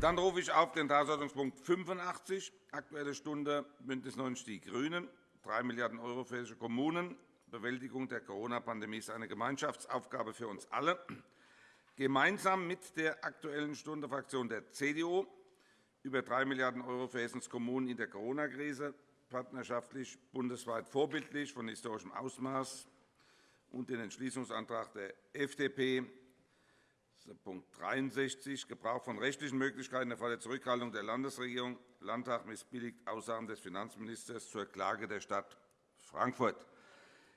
Dann rufe ich auf den Tagesordnungspunkt 85, Aktuelle Stunde BÜNDNIS 90 die GRÜNEN, 3 Milliarden € für hessische Kommunen. Bewältigung der Corona-Pandemie ist eine Gemeinschaftsaufgabe für uns alle. Gemeinsam mit der Aktuellen Stunde Fraktion der CDU über 3 Milliarden € für Hessens Kommunen in der Corona-Krise, partnerschaftlich bundesweit vorbildlich von historischem Ausmaß, und den Entschließungsantrag der FDP Punkt 63, Gebrauch von rechtlichen Möglichkeiten im Fall der Zurückhaltung der Landesregierung. Landtag missbilligt Aussagen des Finanzministers zur Klage der Stadt Frankfurt.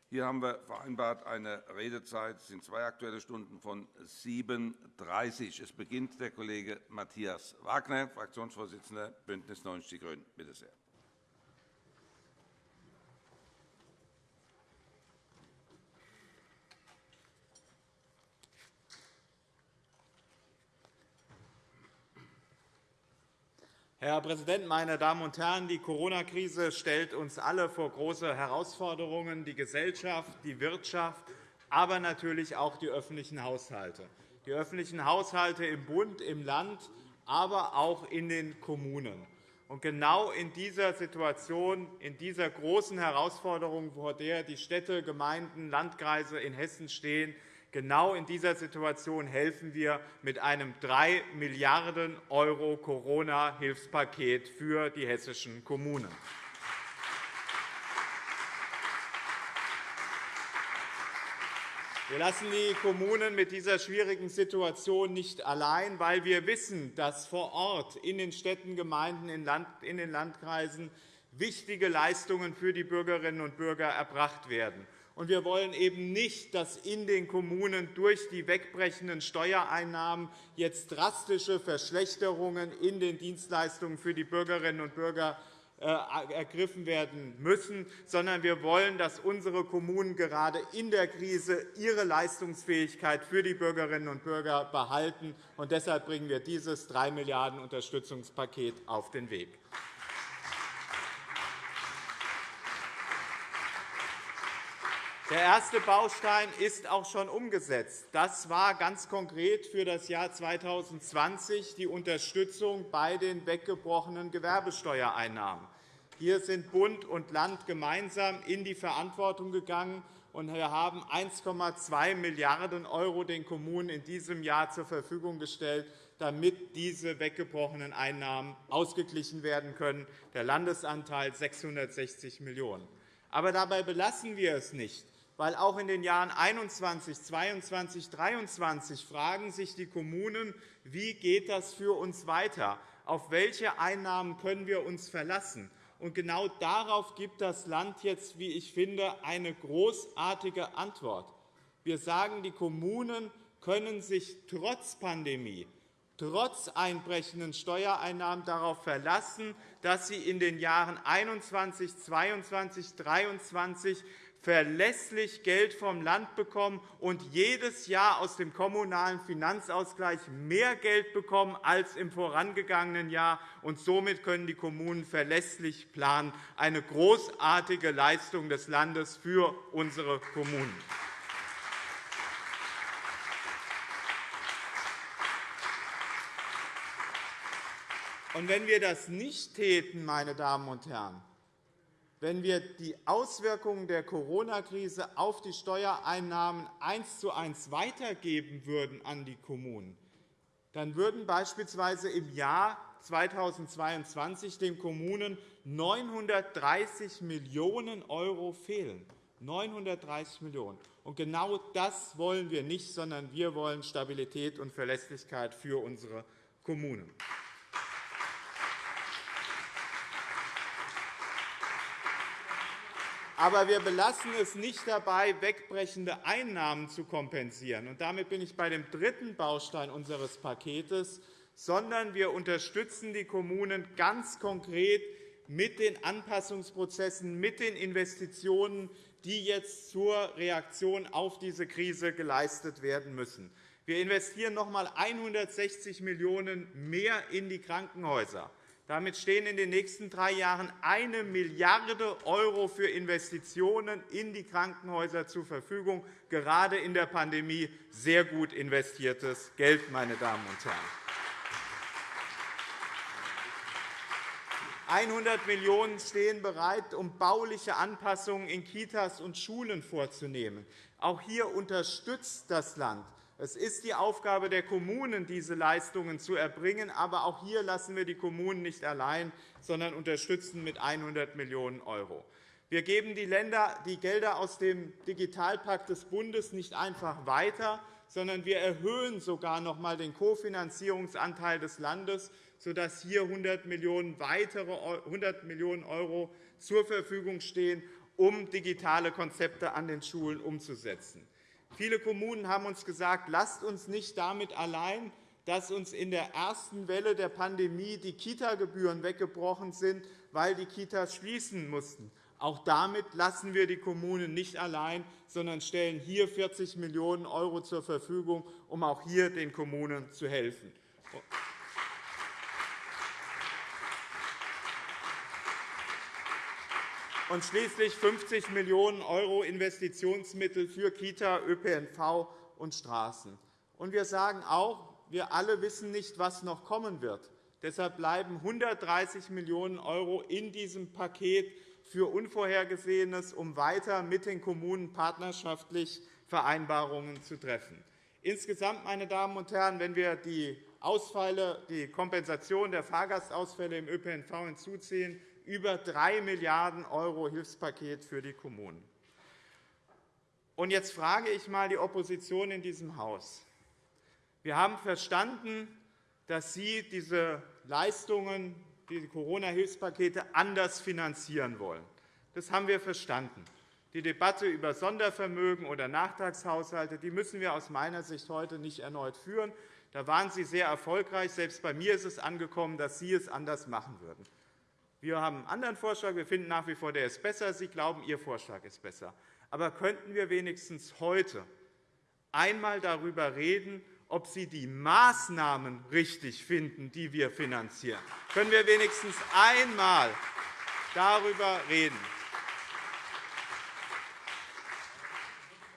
Hier haben wir vereinbart eine Redezeit. Es sind zwei Aktuelle Stunden von 7.30 Es beginnt der Kollege Matthias Wagner, Fraktionsvorsitzender BÜNDNIS 90 die GRÜNEN. Bitte sehr. Herr Präsident, meine Damen und Herren! Die Corona-Krise stellt uns alle vor große Herausforderungen, die Gesellschaft, die Wirtschaft, aber natürlich auch die öffentlichen Haushalte. Die öffentlichen Haushalte im Bund, im Land, aber auch in den Kommunen. Und genau in dieser Situation, in dieser großen Herausforderung, vor der die Städte, Gemeinden, Landkreise in Hessen stehen, Genau in dieser Situation helfen wir mit einem 3 Milliarden € Corona-Hilfspaket für die hessischen Kommunen. Wir lassen die Kommunen mit dieser schwierigen Situation nicht allein, weil wir wissen, dass vor Ort in den Städten, Gemeinden, in den Landkreisen wichtige Leistungen für die Bürgerinnen und Bürger erbracht werden. Und wir wollen eben nicht, dass in den Kommunen durch die wegbrechenden Steuereinnahmen jetzt drastische Verschlechterungen in den Dienstleistungen für die Bürgerinnen und Bürger äh, ergriffen werden müssen, sondern wir wollen, dass unsere Kommunen gerade in der Krise ihre Leistungsfähigkeit für die Bürgerinnen und Bürger behalten. Und deshalb bringen wir dieses 3 Milliarden € Unterstützungspaket auf den Weg. Der erste Baustein ist auch schon umgesetzt. Das war ganz konkret für das Jahr 2020 die Unterstützung bei den weggebrochenen Gewerbesteuereinnahmen. Hier sind Bund und Land gemeinsam in die Verantwortung gegangen und wir haben 1,2 Milliarden € den Kommunen in diesem Jahr zur Verfügung gestellt, damit diese weggebrochenen Einnahmen ausgeglichen werden können. Der Landesanteil 660 Millionen €. Aber dabei belassen wir es nicht weil auch in den Jahren 21, 22, 23 fragen sich die Kommunen, wie geht das für uns weiter? Auf welche Einnahmen können wir uns verlassen? Und genau darauf gibt das Land jetzt, wie ich finde, eine großartige Antwort. Wir sagen, die Kommunen können sich trotz Pandemie, trotz einbrechenden Steuereinnahmen darauf verlassen, dass sie in den Jahren 21, 22, 23 verlässlich Geld vom Land bekommen und jedes Jahr aus dem Kommunalen Finanzausgleich mehr Geld bekommen als im vorangegangenen Jahr. Und somit können die Kommunen verlässlich planen. Eine großartige Leistung des Landes für unsere Kommunen. Und wenn wir das nicht täten, meine Damen und Herren, wenn wir die Auswirkungen der Corona-Krise auf die Steuereinnahmen eins zu eins weitergeben würden an die Kommunen, dann würden beispielsweise im Jahr 2022 den Kommunen 930 Millionen € fehlen. 930 Millionen €. Genau das wollen wir nicht, sondern wir wollen Stabilität und Verlässlichkeit für unsere Kommunen. Aber wir belassen es nicht dabei, wegbrechende Einnahmen zu kompensieren. Und damit bin ich bei dem dritten Baustein unseres Paketes, sondern wir unterstützen die Kommunen ganz konkret mit den Anpassungsprozessen, mit den Investitionen, die jetzt zur Reaktion auf diese Krise geleistet werden müssen. Wir investieren noch einmal 160 Millionen € mehr in die Krankenhäuser. Damit stehen in den nächsten drei Jahren 1 Milliarde € für Investitionen in die Krankenhäuser zur Verfügung, gerade in der Pandemie sehr gut investiertes Geld, meine Damen und Herren. 100 Millionen € stehen bereit, um bauliche Anpassungen in Kitas und Schulen vorzunehmen. Auch hier unterstützt das Land. Es ist die Aufgabe der Kommunen, diese Leistungen zu erbringen. Aber auch hier lassen wir die Kommunen nicht allein, sondern unterstützen mit 100 Millionen €. Wir geben die Länder die Gelder aus dem Digitalpakt des Bundes nicht einfach weiter, sondern wir erhöhen sogar noch einmal den Kofinanzierungsanteil des Landes sodass hier 100 Millionen weitere 100 Millionen € zur Verfügung stehen, um digitale Konzepte an den Schulen umzusetzen. Viele Kommunen haben uns gesagt, lasst uns nicht damit allein, dass uns in der ersten Welle der Pandemie die Kita-Gebühren weggebrochen sind, weil die Kitas schließen mussten. Auch damit lassen wir die Kommunen nicht allein, sondern stellen hier 40 Millionen € zur Verfügung, um auch hier den Kommunen zu helfen. Und schließlich 50 Millionen € Investitionsmittel für Kita, ÖPNV und Straßen. wir sagen auch, wir alle wissen nicht, was noch kommen wird. Deshalb bleiben 130 Millionen € in diesem Paket für Unvorhergesehenes, um weiter mit den Kommunen partnerschaftlich Vereinbarungen zu treffen. Insgesamt, meine Damen und Herren, wenn wir die Ausfälle, die Kompensation der Fahrgastausfälle im ÖPNV hinzuziehen, über 3 Milliarden € Hilfspaket für die Kommunen. Und jetzt frage ich einmal die Opposition in diesem Haus. Wir haben verstanden, dass Sie diese Leistungen, diese Corona-Hilfspakete anders finanzieren wollen. Das haben wir verstanden. Die Debatte über Sondervermögen oder Nachtragshaushalte die müssen wir aus meiner Sicht heute nicht erneut führen. Da waren Sie sehr erfolgreich. Selbst bei mir ist es angekommen, dass Sie es anders machen würden. Wir haben einen anderen Vorschlag. Wir finden nach wie vor, der ist besser. Sie glauben, Ihr Vorschlag ist besser. Aber könnten wir wenigstens heute einmal darüber reden, ob Sie die Maßnahmen richtig finden, die wir finanzieren? Können wir wenigstens einmal darüber reden?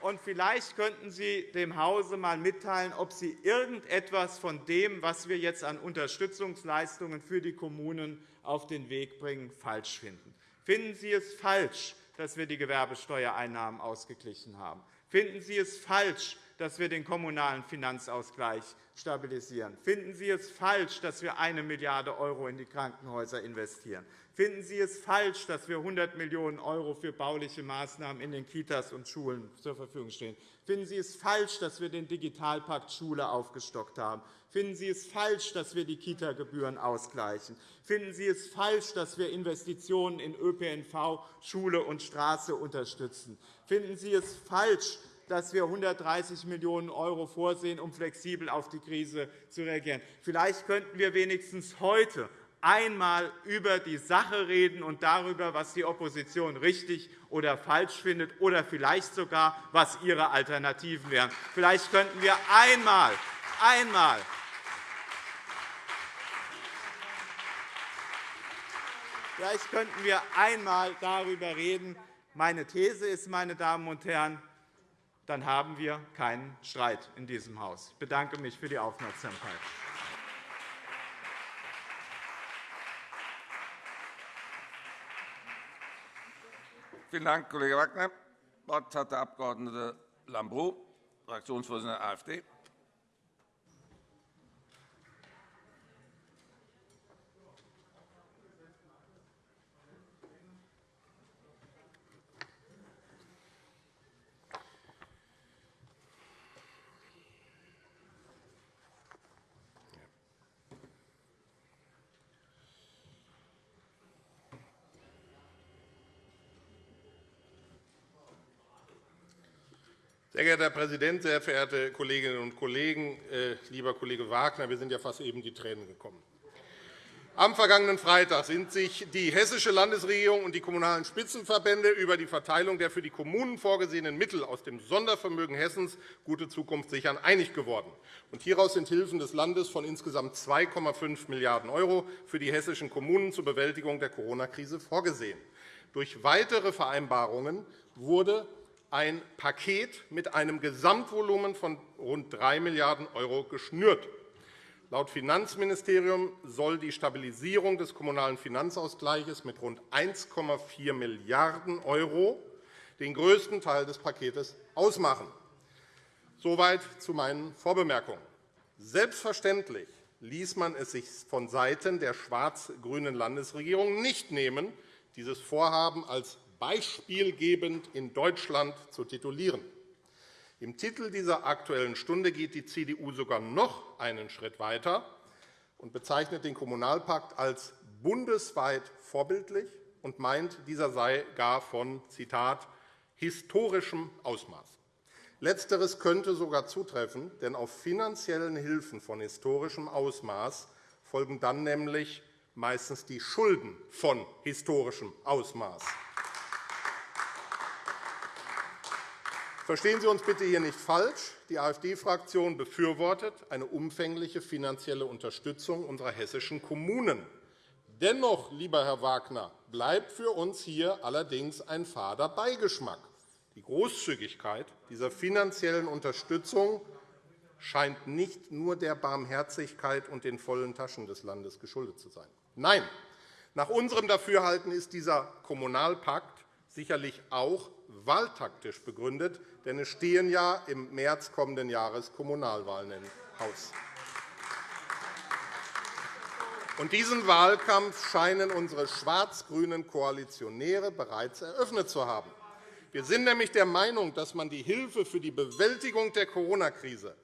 Und vielleicht könnten Sie dem Hause einmal mitteilen, ob Sie irgendetwas von dem, was wir jetzt an Unterstützungsleistungen für die Kommunen auf den Weg bringen, falsch finden. Finden Sie es falsch, dass wir die Gewerbesteuereinnahmen ausgeglichen haben? Finden Sie es falsch, dass wir den kommunalen Finanzausgleich stabilisieren? Finden Sie es falsch, dass wir 1 Milliarde € in die Krankenhäuser investieren? Finden Sie es falsch, dass wir 100 Millionen € für bauliche Maßnahmen in den Kitas und Schulen zur Verfügung stehen? Finden Sie es falsch, dass wir den Digitalpakt Schule aufgestockt haben? Finden Sie es falsch, dass wir die Kita-Gebühren ausgleichen? Finden Sie es falsch, dass wir Investitionen in ÖPNV, Schule und Straße unterstützen? Finden Sie es falsch, dass wir 130 Millionen € vorsehen, um flexibel auf die Krise zu reagieren? Vielleicht könnten wir wenigstens heute einmal über die Sache reden und darüber, was die Opposition richtig oder falsch findet, oder vielleicht sogar, was ihre Alternativen wären. Vielleicht könnten wir einmal, einmal Vielleicht könnten wir einmal darüber reden. Meine These ist, meine Damen und Herren, dann haben wir keinen Streit in diesem Haus. Ich bedanke mich für die Aufmerksamkeit. Vielen Dank, Kollege Wagner. Das Wort hat der Abg. Lambrou, Fraktionsvorsitzender der AfD. Sehr geehrter Herr Präsident, sehr verehrte Kolleginnen und Kollegen! Äh, lieber Kollege Wagner, wir sind ja fast eben die Tränen gekommen. Am vergangenen Freitag sind sich die Hessische Landesregierung und die Kommunalen Spitzenverbände über die Verteilung der für die Kommunen vorgesehenen Mittel aus dem Sondervermögen Hessens Gute Zukunft sichern einig geworden. Hieraus sind Hilfen des Landes von insgesamt 2,5 Milliarden € für die hessischen Kommunen zur Bewältigung der Corona-Krise vorgesehen. Durch weitere Vereinbarungen wurde ein Paket mit einem Gesamtvolumen von rund 3 Milliarden € geschnürt. Laut Finanzministerium soll die Stabilisierung des Kommunalen Finanzausgleichs mit rund 1,4 Milliarden € den größten Teil des Paketes ausmachen. Soweit zu meinen Vorbemerkungen. Selbstverständlich ließ man es sich von Seiten der schwarz-grünen Landesregierung nicht nehmen, dieses Vorhaben als beispielgebend in Deutschland zu titulieren. Im Titel dieser Aktuellen Stunde geht die CDU sogar noch einen Schritt weiter und bezeichnet den Kommunalpakt als bundesweit vorbildlich und meint, dieser sei gar von Zitat, historischem Ausmaß. Letzteres könnte sogar zutreffen, denn auf finanziellen Hilfen von historischem Ausmaß folgen dann nämlich meistens die Schulden von historischem Ausmaß. Verstehen Sie uns bitte hier nicht falsch. Die AfD-Fraktion befürwortet eine umfängliche finanzielle Unterstützung unserer hessischen Kommunen. Dennoch, lieber Herr Wagner, bleibt für uns hier allerdings ein fader Beigeschmack. Die Großzügigkeit dieser finanziellen Unterstützung scheint nicht nur der Barmherzigkeit und den vollen Taschen des Landes geschuldet zu sein. Nein, nach unserem Dafürhalten ist dieser Kommunalpakt sicherlich auch wahltaktisch begründet, denn es stehen ja im März kommenden Jahres Kommunalwahlen im Haus. Und diesen Wahlkampf scheinen unsere schwarz-grünen Koalitionäre bereits eröffnet zu haben. Wir sind nämlich der Meinung, dass man die Hilfe für die Bewältigung der Corona-Krise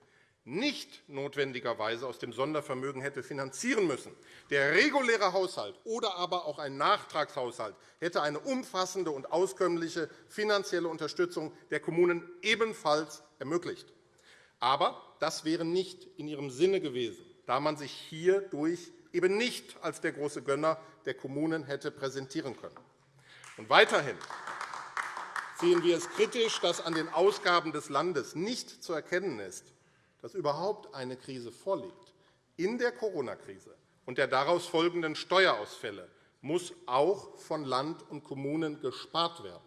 nicht notwendigerweise aus dem Sondervermögen hätte finanzieren müssen. Der reguläre Haushalt oder aber auch ein Nachtragshaushalt hätte eine umfassende und auskömmliche finanzielle Unterstützung der Kommunen ebenfalls ermöglicht. Aber das wäre nicht in ihrem Sinne gewesen, da man sich hierdurch eben nicht als der große Gönner der Kommunen hätte präsentieren können. Und weiterhin sehen wir es kritisch, dass an den Ausgaben des Landes nicht zu erkennen ist, dass überhaupt eine Krise vorliegt, in der Corona-Krise und der daraus folgenden Steuerausfälle muss auch von Land und Kommunen gespart werden.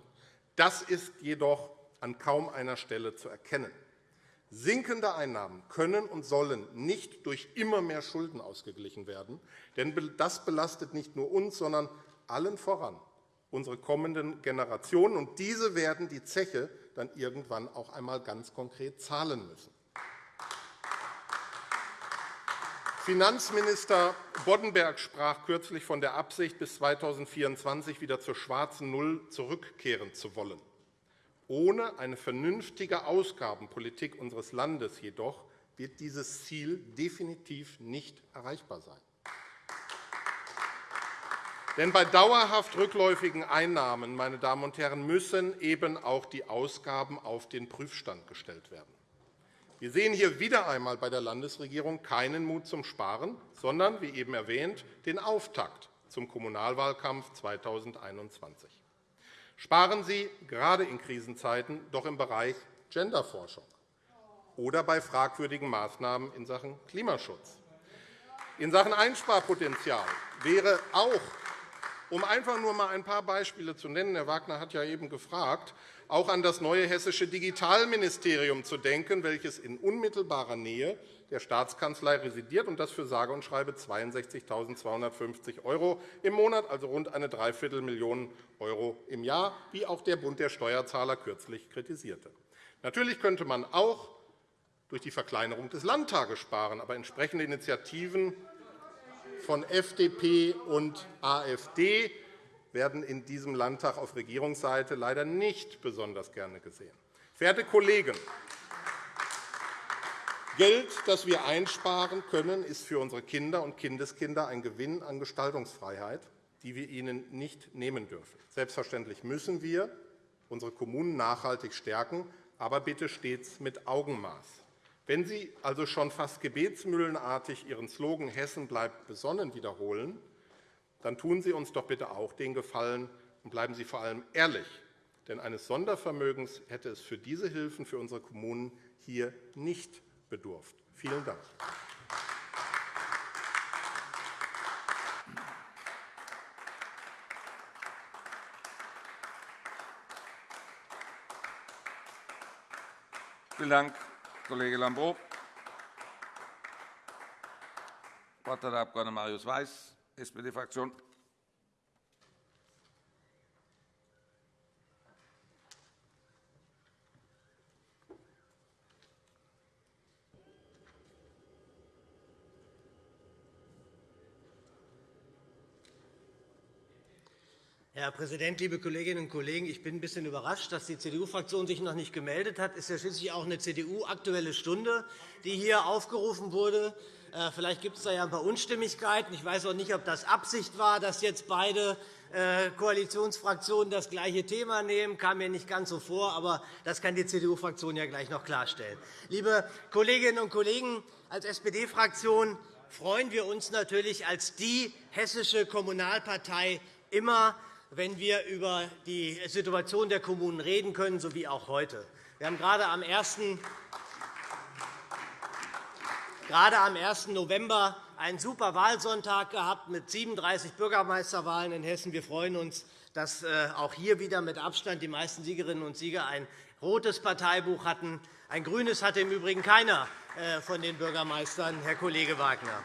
Das ist jedoch an kaum einer Stelle zu erkennen. Sinkende Einnahmen können und sollen nicht durch immer mehr Schulden ausgeglichen werden, denn das belastet nicht nur uns, sondern allen voran unsere kommenden Generationen. Und diese werden die Zeche dann irgendwann auch einmal ganz konkret zahlen müssen. Finanzminister Boddenberg sprach kürzlich von der Absicht, bis 2024 wieder zur schwarzen Null zurückkehren zu wollen. Ohne eine vernünftige Ausgabenpolitik unseres Landes jedoch wird dieses Ziel definitiv nicht erreichbar sein. Denn bei dauerhaft rückläufigen Einnahmen meine Damen und Herren, müssen eben auch die Ausgaben auf den Prüfstand gestellt werden. Wir sehen hier wieder einmal bei der Landesregierung keinen Mut zum Sparen, sondern, wie eben erwähnt, den Auftakt zum Kommunalwahlkampf 2021. Sparen Sie gerade in Krisenzeiten doch im Bereich Genderforschung oder bei fragwürdigen Maßnahmen in Sachen Klimaschutz. In Sachen Einsparpotenzial wäre auch um einfach nur einmal ein paar Beispiele zu nennen, Herr Wagner hat ja eben gefragt, auch an das neue hessische Digitalministerium zu denken, welches in unmittelbarer Nähe der Staatskanzlei residiert und das für sage und schreibe 62.250 € im Monat, also rund eine Dreiviertelmillion € im Jahr, wie auch der Bund der Steuerzahler kürzlich kritisierte. Natürlich könnte man auch durch die Verkleinerung des Landtages sparen, aber entsprechende Initiativen von FDP und AfD werden in diesem Landtag auf Regierungsseite leider nicht besonders gerne gesehen. Verehrte Kollegen, Geld, das wir einsparen können, ist für unsere Kinder und Kindeskinder ein Gewinn an Gestaltungsfreiheit, die wir ihnen nicht nehmen dürfen. Selbstverständlich müssen wir unsere Kommunen nachhaltig stärken, aber bitte stets mit Augenmaß. Wenn Sie also schon fast gebetsmühlenartig Ihren Slogan Hessen bleibt besonnen wiederholen, dann tun Sie uns doch bitte auch den Gefallen und bleiben Sie vor allem ehrlich. Denn eines Sondervermögens hätte es für diese Hilfen für unsere Kommunen hier nicht bedurft. Vielen Dank. Vielen Dank, Kollege Lambrou. Das Wort hat der Abg. Marius Weiß, SPD-Fraktion. Herr Präsident, liebe Kolleginnen und Kollegen! Ich bin ein bisschen überrascht, dass die CDU-Fraktion sich noch nicht gemeldet hat. Es ist ja schließlich auch eine CDU-Aktuelle Stunde, die hier aufgerufen wurde. Äh, vielleicht gibt es da ja ein paar Unstimmigkeiten. Ich weiß auch nicht, ob das Absicht war, dass jetzt beide äh, Koalitionsfraktionen das gleiche Thema nehmen. Das kam mir nicht ganz so vor, aber das kann die CDU-Fraktion ja gleich noch klarstellen. Liebe Kolleginnen und Kollegen, als SPD-Fraktion freuen wir uns natürlich als die hessische Kommunalpartei immer, wenn wir über die Situation der Kommunen reden können, so wie auch heute. Wir haben gerade am 1. Gerade am 1. November einen super Wahlsonntag gehabt mit 37 Bürgermeisterwahlen in Hessen. Wir freuen uns, dass äh, auch hier wieder mit Abstand die meisten Siegerinnen und Sieger ein rotes Parteibuch hatten. Ein grünes hatte im Übrigen keiner äh, von den Bürgermeistern, Herr Kollege Wagner.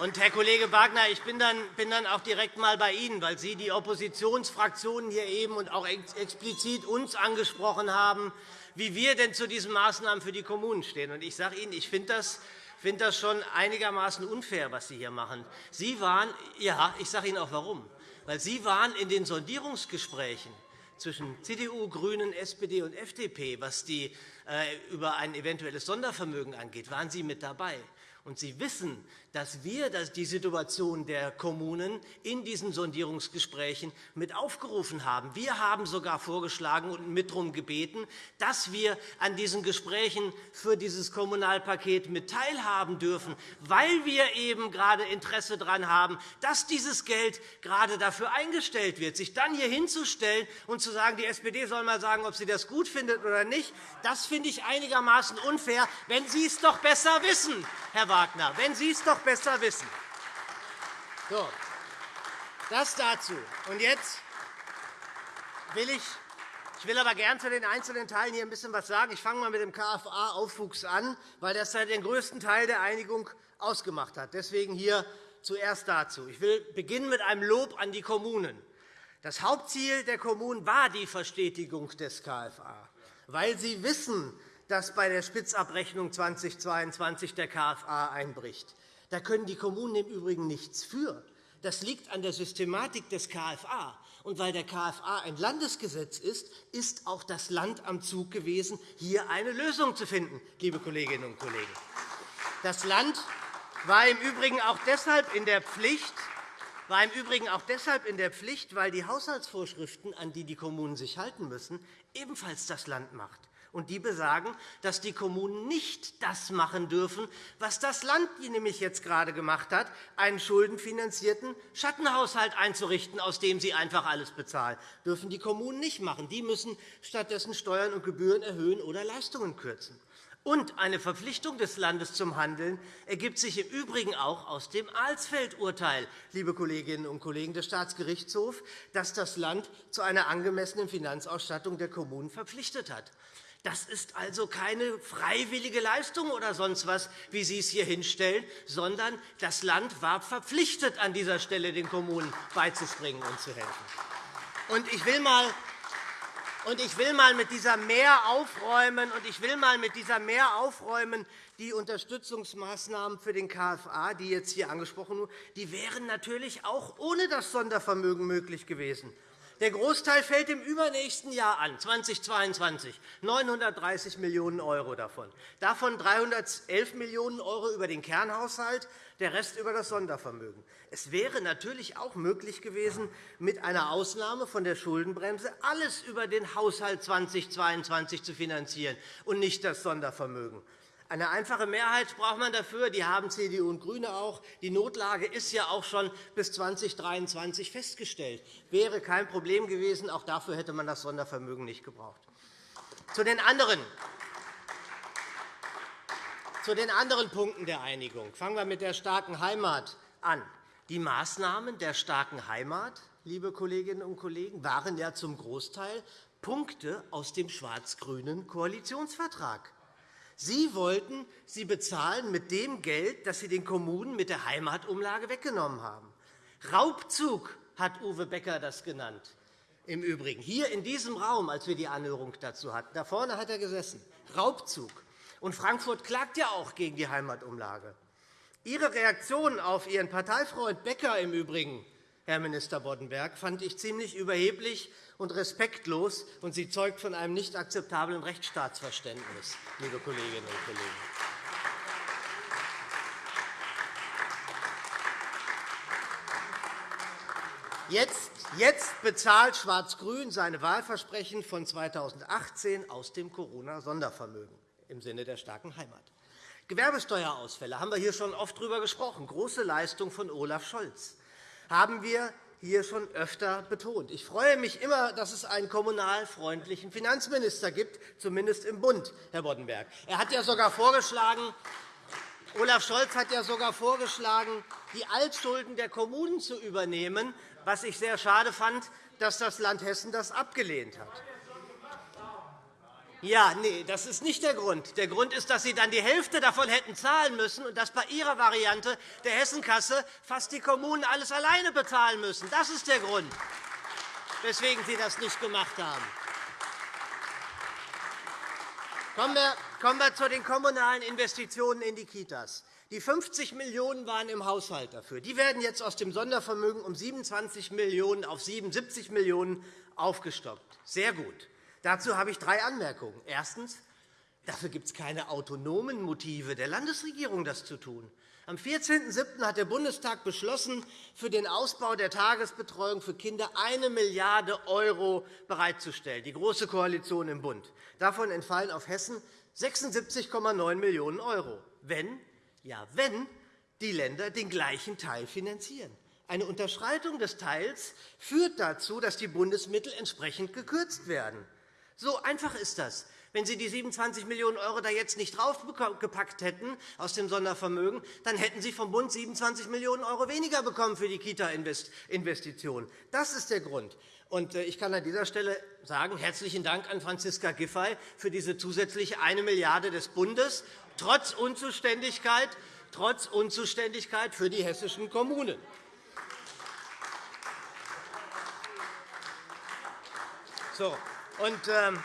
Und, Herr Kollege Wagner, ich bin dann, bin dann auch direkt einmal bei Ihnen, weil Sie die Oppositionsfraktionen hier eben und auch explizit uns angesprochen haben, wie wir denn zu diesen Maßnahmen für die Kommunen stehen. Und ich sage Ihnen, ich finde das finde das schon einigermaßen unfair, was Sie hier machen. Sie waren, ja, ich sage Ihnen auch warum. Weil Sie waren in den Sondierungsgesprächen zwischen CDU, GRÜNEN, SPD und FDP, was die, äh, über ein eventuelles Sondervermögen angeht, waren Sie mit dabei. Und Sie wissen, dass wir die Situation der Kommunen in diesen Sondierungsgesprächen mit aufgerufen haben. Wir haben sogar vorgeschlagen und mit darum gebeten, dass wir an diesen Gesprächen für dieses Kommunalpaket mit teilhaben dürfen, weil wir eben gerade Interesse daran haben, dass dieses Geld gerade dafür eingestellt wird. Sich dann hier hinzustellen und zu sagen, die SPD soll mal sagen, ob sie das gut findet oder nicht, das finde ich einigermaßen unfair, wenn Sie es doch besser wissen, Herr Wagner, wenn Sie es doch besser wissen. So, das dazu. Und jetzt will ich ich will aber gern zu den einzelnen Teilen hier ein bisschen was sagen. Ich fange mal mit dem KFA-Aufwuchs an, weil das den größten Teil der Einigung ausgemacht hat. Deswegen hier zuerst dazu. Ich will beginnen mit einem Lob an die Kommunen. Das Hauptziel der Kommunen war die Verstetigung des KFA, weil sie wissen, dass bei der Spitzabrechnung 2022 der KFA einbricht. Da können die Kommunen im Übrigen nichts für. Das liegt an der Systematik des KFA. Und weil der KFA ein Landesgesetz ist, ist auch das Land am Zug gewesen, hier eine Lösung zu finden, liebe Kolleginnen und Kollegen. Das Land war im Übrigen auch deshalb in der Pflicht, war im Übrigen auch deshalb in der Pflicht, weil die Haushaltsvorschriften, an die die Kommunen sich halten müssen, ebenfalls das Land macht. Und die besagen, dass die Kommunen nicht das machen dürfen, was das Land nämlich jetzt gerade gemacht hat, einen schuldenfinanzierten Schattenhaushalt einzurichten, aus dem sie einfach alles bezahlen. Das dürfen die Kommunen nicht machen. Die müssen stattdessen Steuern und Gebühren erhöhen oder Leistungen kürzen. Und eine Verpflichtung des Landes zum Handeln ergibt sich im Übrigen auch aus dem Alsfeld-Urteil, liebe Kolleginnen und Kollegen des Staatsgerichtshofs, das das Land zu einer angemessenen Finanzausstattung der Kommunen verpflichtet hat. Das ist also keine freiwillige Leistung oder sonst was, wie Sie es hier hinstellen, sondern das Land war verpflichtet, an dieser Stelle den Kommunen beizuspringen und zu helfen. Und ich will mal und ich will mal mit dieser mehr aufräumen, und ich will mal mit dieser mehr aufräumen, die Unterstützungsmaßnahmen für den KFA, die jetzt hier angesprochen wurden, die wären natürlich auch ohne das Sondervermögen möglich gewesen. Der Großteil fällt im übernächsten Jahr an, 2022, 930 Millionen € davon. Davon 311 Millionen € über den Kernhaushalt, der Rest über das Sondervermögen. Es wäre natürlich auch möglich gewesen, mit einer Ausnahme von der Schuldenbremse alles über den Haushalt 2022 zu finanzieren und nicht das Sondervermögen. Eine einfache Mehrheit braucht man dafür. Die haben CDU und GRÜNE auch. Die Notlage ist ja auch schon bis 2023 festgestellt. Wäre kein Problem gewesen. Auch dafür hätte man das Sondervermögen nicht gebraucht. Zu den anderen zu den anderen Punkten der Einigung. Fangen wir mit der starken Heimat an. Die Maßnahmen der starken Heimat, liebe Kolleginnen und Kollegen, waren ja zum Großteil Punkte aus dem schwarz-grünen Koalitionsvertrag. Sie wollten sie bezahlen mit dem Geld, das Sie den Kommunen mit der Heimatumlage weggenommen haben. Raubzug hat Uwe Becker das genannt. Im Übrigen hier in diesem Raum, als wir die Anhörung dazu hatten, da vorne hat er gesessen. Raubzug. Und Frankfurt klagt ja auch gegen die Heimatumlage. Ihre Reaktion auf Ihren Parteifreund Becker im Übrigen, Herr Minister Boddenberg, fand ich ziemlich überheblich und respektlos, und sie zeugt von einem nicht akzeptablen Rechtsstaatsverständnis, liebe Kolleginnen und Kollegen. Jetzt, jetzt bezahlt Schwarz-Grün seine Wahlversprechen von 2018 aus dem Corona-Sondervermögen im Sinne der starken Heimat. Gewerbesteuerausfälle haben wir hier schon oft darüber gesprochen. Große Leistung von Olaf Scholz. Haben wir hier schon öfter betont. Ich freue mich immer, dass es einen kommunalfreundlichen Finanzminister gibt, zumindest im Bund, Herr Boddenberg. Er hat ja sogar vorgeschlagen, Olaf Scholz hat ja sogar vorgeschlagen, die Altschulden der Kommunen zu übernehmen, was ich sehr schade fand, dass das Land Hessen das abgelehnt hat. Ja, nee, das ist nicht der Grund. Der Grund ist, dass Sie dann die Hälfte davon hätten zahlen müssen und dass bei Ihrer Variante der Hessenkasse fast die Kommunen alles alleine bezahlen müssen. Das ist der Grund, weswegen Sie das nicht gemacht haben. Kommen wir zu den kommunalen Investitionen in die Kitas. Die 50 Millionen € waren im Haushalt dafür. Die werden jetzt aus dem Sondervermögen um 27 Millionen € auf 77 Millionen € aufgestockt. Sehr gut. Dazu habe ich drei Anmerkungen. Erstens. Dafür gibt es keine autonomen Motive der Landesregierung, das zu tun. Am 14.07. hat der Bundestag beschlossen, für den Ausbau der Tagesbetreuung für Kinder 1 Milliarde € bereitzustellen, die Große Koalition im Bund. Davon entfallen auf Hessen 76,9 Millionen €, wenn, ja, wenn die Länder den gleichen Teil finanzieren. Eine Unterschreitung des Teils führt dazu, dass die Bundesmittel entsprechend gekürzt werden. So einfach ist das. Wenn Sie die 27 Millionen € da jetzt nicht draufgepackt hätten aus dem Sondervermögen, dann hätten Sie vom Bund 27 Millionen € weniger bekommen für die Kita-Investitionen. Das ist der Grund. Äh, ich kann an dieser Stelle sagen, herzlichen Dank an Franziska Giffey für diese zusätzliche 1 Milliarde € des Bundes, trotz Unzuständigkeit, trotz Unzuständigkeit für die hessischen Kommunen. So. Und, ähm,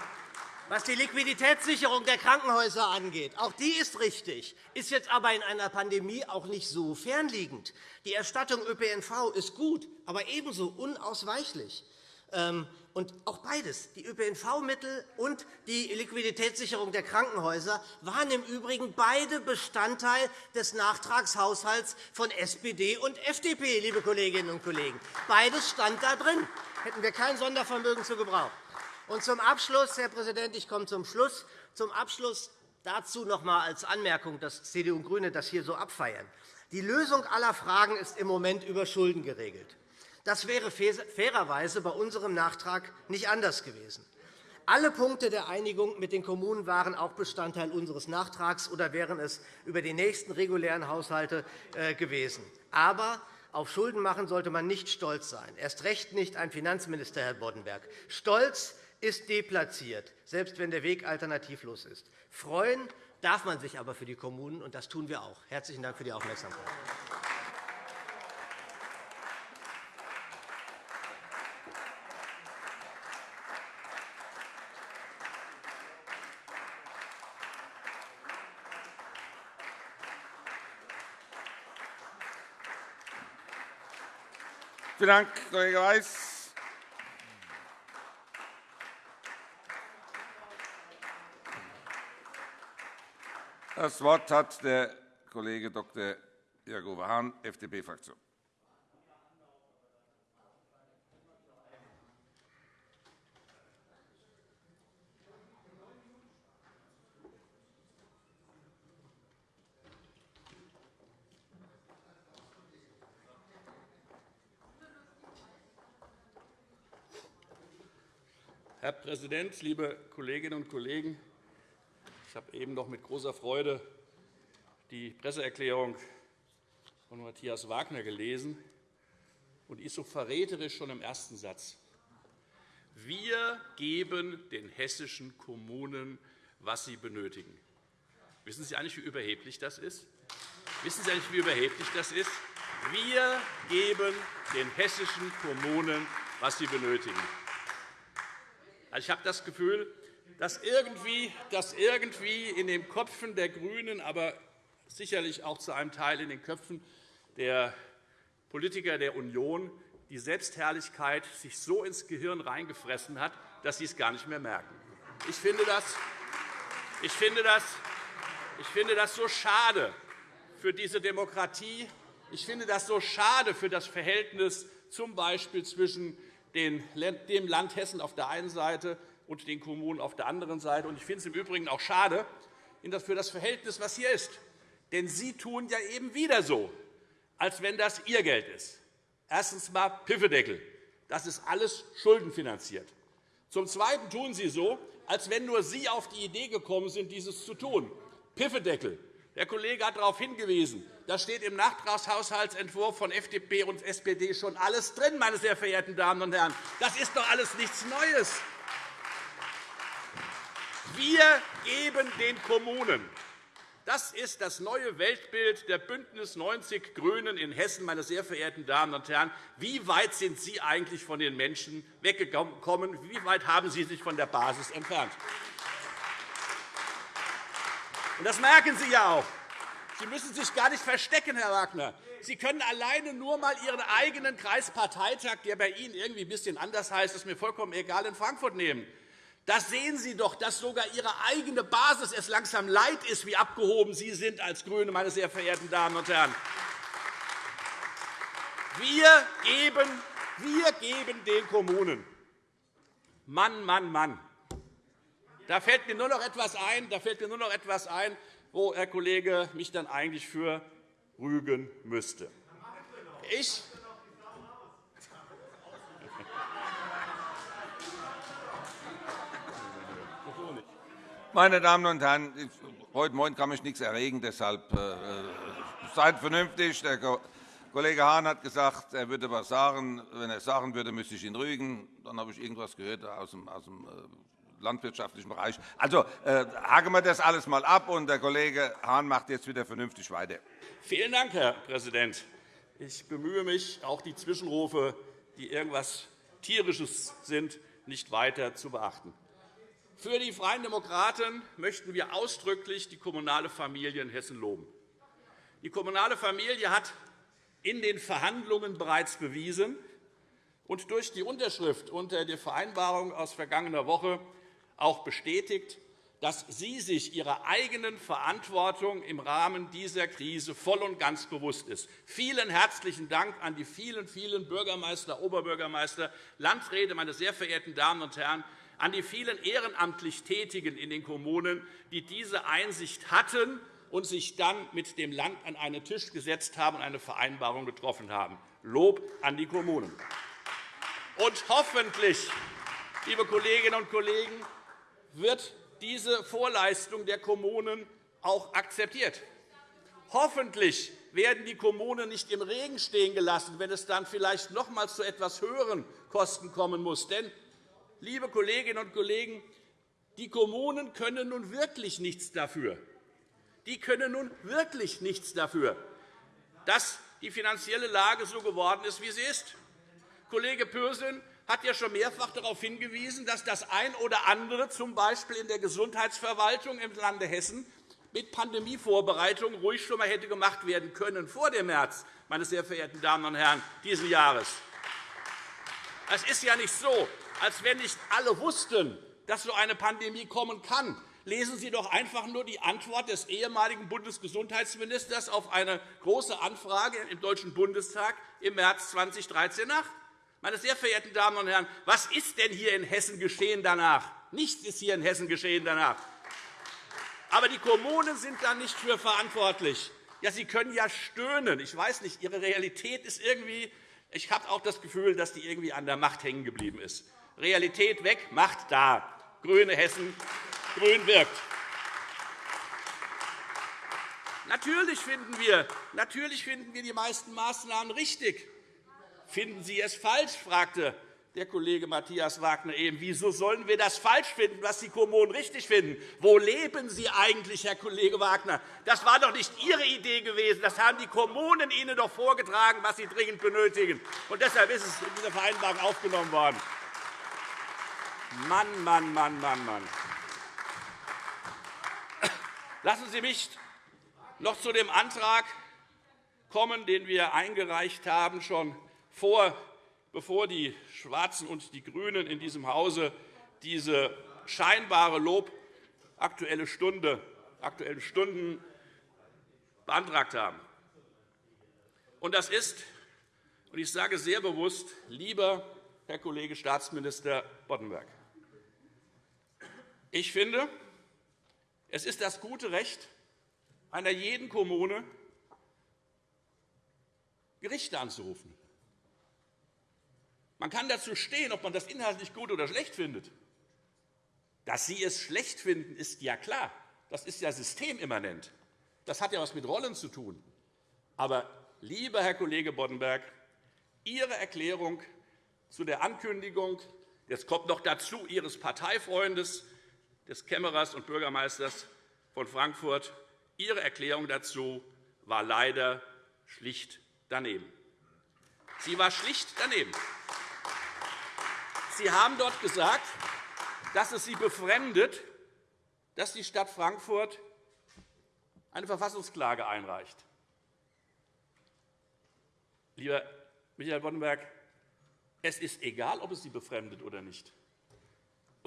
was die Liquiditätssicherung der Krankenhäuser angeht, auch die ist richtig, ist jetzt aber in einer Pandemie auch nicht so fernliegend. Die Erstattung ÖPNV ist gut, aber ebenso unausweichlich. Ähm, und auch beides, die ÖPNV-Mittel und die Liquiditätssicherung der Krankenhäuser, waren im Übrigen beide Bestandteil des Nachtragshaushalts von SPD und FDP, liebe Kolleginnen und Kollegen. Beides stand da drin. Hätten wir kein Sondervermögen zu gebrauchen. Und zum Abschluss, Herr Präsident, ich komme zum Schluss. Zum Abschluss dazu noch einmal als Anmerkung, dass CDU und GRÜNE das hier so abfeiern. Die Lösung aller Fragen ist im Moment über Schulden geregelt. Das wäre fairerweise bei unserem Nachtrag nicht anders gewesen. Alle Punkte der Einigung mit den Kommunen waren auch Bestandteil unseres Nachtrags oder wären es über die nächsten regulären Haushalte äh, gewesen. Aber auf Schulden machen sollte man nicht stolz sein, erst recht nicht ein Finanzminister, Herr Boddenberg. Stolz ist deplatziert, selbst wenn der Weg alternativlos ist. Freuen darf man sich aber für die Kommunen, und das tun wir auch. Herzlichen Dank für die Aufmerksamkeit. Vielen Dank, Kollege Weiß. Das Wort hat der Kollege Dr. Jakob Hahn, FDP-Fraktion. Herr Präsident, liebe Kolleginnen und Kollegen! Ich habe eben noch mit großer Freude die Presseerklärung von Matthias Wagner gelesen und ist so verräterisch schon im ersten Satz. Wir geben den hessischen Kommunen, was sie benötigen. Wissen Sie eigentlich, wie überheblich das ist? Wissen Sie eigentlich, wie überheblich das ist? Wir geben den hessischen Kommunen, was sie benötigen. Also, ich habe das Gefühl, dass irgendwie, dass irgendwie in den Köpfen der GRÜNEN, aber sicherlich auch zu einem Teil in den Köpfen der Politiker der Union die Selbstherrlichkeit sich so ins Gehirn reingefressen hat, dass sie es gar nicht mehr merken. Ich finde das, ich finde das, ich finde das so schade für diese Demokratie. Ich finde das so schade für das Verhältnis z. Zwischen dem Land Hessen auf der einen Seite und den Kommunen auf der anderen Seite. Ich finde es im Übrigen auch schade für das Verhältnis, was hier ist. Denn Sie tun ja eben wieder so, als wenn das Ihr Geld ist. Erstens einmal Piffedeckel. Das ist alles schuldenfinanziert. Zum Zweiten tun Sie so, als wenn nur Sie auf die Idee gekommen sind, dieses zu tun. Piffedeckel. Der Kollege hat darauf hingewiesen. Da steht im Nachtragshaushaltsentwurf von FDP und SPD schon alles drin, meine sehr verehrten Damen und Herren. Das ist doch alles nichts Neues. Wir geben den Kommunen das ist das neue Weltbild der BÜNDNIS 90 GRÜNEN in Hessen. Meine sehr verehrten Damen und Herren. Wie weit sind Sie eigentlich von den Menschen weggekommen? Wie weit haben Sie sich von der Basis entfernt? Das merken Sie ja auch. Sie müssen sich gar nicht verstecken, Herr Wagner. Sie können alleine nur einmal Ihren eigenen Kreisparteitag, der bei Ihnen irgendwie ein bisschen anders heißt, ist mir vollkommen egal, in Frankfurt nehmen. Da sehen Sie doch, dass sogar Ihre eigene Basis es langsam leid ist, wie abgehoben Sie sind als GRÜNE, meine sehr verehrten Damen und Herren. Wir geben, wir geben den Kommunen. Mann, Mann, Mann. Da fällt mir nur noch etwas ein, da fällt mir nur noch etwas ein wo Herr Kollege mich dann eigentlich für rügen müsste. Ich Meine Damen und Herren, heute Morgen kann mich nichts erregen, deshalb äh, seid vernünftig. Der Kollege Hahn hat gesagt, er würde etwas sagen. Wenn er es sagen würde, müsste ich ihn rügen. Dann habe ich irgendwas gehört aus dem, aus dem äh, landwirtschaftlichen Bereich. Also äh, haken wir das alles einmal ab, und der Kollege Hahn macht jetzt wieder vernünftig weiter. Vielen Dank, Herr Präsident. Ich bemühe mich, auch die Zwischenrufe, die irgendwas Tierisches sind, nicht weiter zu beachten. Für die Freien Demokraten möchten wir ausdrücklich die kommunale Familie in Hessen loben. Die kommunale Familie hat in den Verhandlungen bereits bewiesen und durch die Unterschrift unter der Vereinbarung aus vergangener Woche auch bestätigt, dass sie sich ihrer eigenen Verantwortung im Rahmen dieser Krise voll und ganz bewusst ist. Vielen herzlichen Dank an die vielen, vielen Bürgermeister, Oberbürgermeister, Landräte, meine sehr verehrten Damen und Herren, an die vielen ehrenamtlich Tätigen in den Kommunen, die diese Einsicht hatten und sich dann mit dem Land an einen Tisch gesetzt haben und eine Vereinbarung getroffen haben. Lob an die Kommunen. Und hoffentlich, liebe Kolleginnen und Kollegen, wird diese Vorleistung der Kommunen auch akzeptiert. Hoffentlich werden die Kommunen nicht im Regen stehen gelassen, wenn es dann vielleicht noch einmal zu etwas höheren Kosten kommen muss. Denn liebe Kolleginnen und Kollegen, die Kommunen können nun wirklich nichts dafür. Die können nun wirklich nichts dafür, dass die finanzielle Lage so geworden ist, wie sie ist. Kollege Pürsün hat ja schon mehrfach darauf hingewiesen, dass das ein oder andere, z. B. in der Gesundheitsverwaltung im Lande Hessen, mit Pandemievorbereitungen ruhig schon einmal hätte gemacht werden können vor dem März, meine sehr verehrten Damen und Herren, dieses Jahres. Es ist ja nicht so, als wenn nicht alle wussten, dass so eine Pandemie kommen kann. Lesen Sie doch einfach nur die Antwort des ehemaligen Bundesgesundheitsministers auf eine Große Anfrage im Deutschen Bundestag im März 2013 nach. Meine sehr verehrten Damen und Herren, was ist denn hier in Hessen geschehen danach? Nichts ist hier in Hessen geschehen danach. Aber die Kommunen sind da nicht für verantwortlich. Ja, Sie können ja stöhnen. Ich weiß nicht, Ihre Realität ist irgendwie ich habe auch das Gefühl, dass die irgendwie an der Macht hängen geblieben ist. Realität weg, Macht da. Grüne Hessen, grün wirkt. Natürlich finden, wir, natürlich finden wir die meisten Maßnahmen richtig. Finden Sie es falsch? fragte der Kollege Matthias Wagner eben, wieso sollen wir das falsch finden, was die Kommunen richtig finden? Wo leben Sie eigentlich, Herr Kollege Wagner? Das war doch nicht Ihre Idee gewesen. Das haben die Kommunen Ihnen doch vorgetragen, was sie dringend benötigen. Und deshalb ist es in dieser Vereinbarung aufgenommen worden. Mann, Mann, Mann, Mann, Mann. Lassen Sie mich noch zu dem Antrag kommen, den wir eingereicht haben, schon vor bevor die Schwarzen und die GRÜNEN in diesem Hause diese scheinbare Lob Aktuelle Stunde, Aktuelle Stunden beantragt haben. Und das ist, und ich sage sehr bewusst, lieber Herr Kollege Staatsminister Boddenberg, ich finde, es ist das gute Recht einer jeden Kommune, Gerichte anzurufen. Man kann dazu stehen, ob man das inhaltlich gut oder schlecht findet. Dass Sie es schlecht finden, ist ja klar. Das ist ja systemimmanent. Das hat ja etwas mit Rollen zu tun. Aber, lieber Herr Kollege Boddenberg, Ihre Erklärung zu der Ankündigung, jetzt kommt noch dazu Ihres Parteifreundes, des Kämmerers und Bürgermeisters von Frankfurt, Ihre Erklärung dazu war leider schlicht daneben. Sie war schlicht daneben. Sie haben dort gesagt, dass es Sie befremdet, dass die Stadt Frankfurt eine Verfassungsklage einreicht. Lieber Michael Boddenberg, es ist egal, ob es Sie befremdet oder nicht.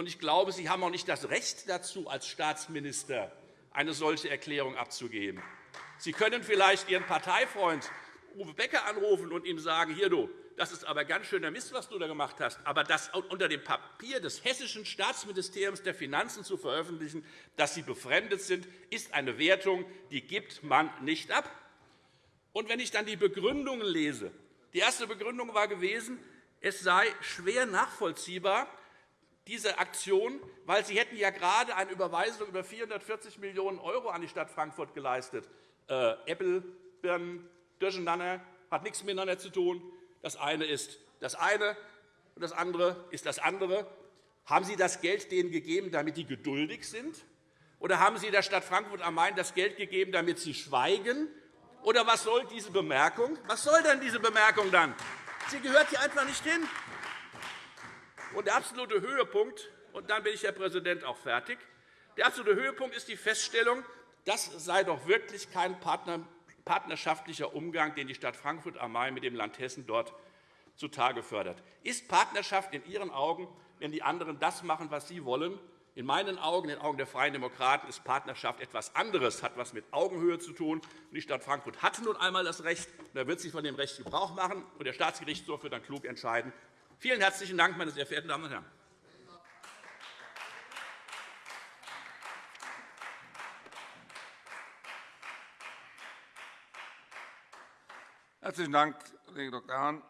Ich glaube, Sie haben auch nicht das Recht dazu, als Staatsminister eine solche Erklärung abzugeben. Sie können vielleicht Ihren Parteifreund Uwe Becker anrufen und ihm sagen, hier du, das ist aber ganz schöner Mist, was du da gemacht hast. Aber das unter dem Papier des Hessischen Staatsministeriums der Finanzen zu veröffentlichen, dass sie befremdet sind, ist eine Wertung, die gibt man nicht ab. Und wenn ich dann die Begründungen lese, die erste Begründung war gewesen, es sei schwer nachvollziehbar, diese Aktion, weil Sie hätten ja gerade eine Überweisung über 440 Millionen € an die Stadt Frankfurt geleistet. Äh, Apple, Birnen, durcheinander, hat nichts miteinander zu tun. Das eine ist das eine, und das andere ist das andere. Haben Sie das Geld denen gegeben, damit die geduldig sind? Oder haben Sie der Stadt Frankfurt am Main das Geld gegeben, damit sie schweigen? Oder was soll diese Bemerkung? Was soll denn diese Bemerkung dann? Sie gehört hier einfach nicht hin. Und der absolute Höhepunkt, und dann bin ich, Herr Präsident, auch fertig, der absolute Höhepunkt ist die Feststellung, das sei doch wirklich kein Partner partnerschaftlicher Umgang, den die Stadt Frankfurt am Main mit dem Land Hessen dort zutage fördert. Ist Partnerschaft in Ihren Augen, wenn die anderen das machen, was Sie wollen? In meinen Augen, in den Augen der Freien Demokraten, ist Partnerschaft etwas anderes, hat etwas mit Augenhöhe zu tun. Die Stadt Frankfurt hat nun einmal das Recht, und da wird sie von dem Recht Gebrauch machen, und der Staatsgerichtshof wird dann klug entscheiden. Vielen herzlichen Dank, meine sehr verehrten Damen und Herren. Herzlichen Dank, Kollege Dr. Hahn.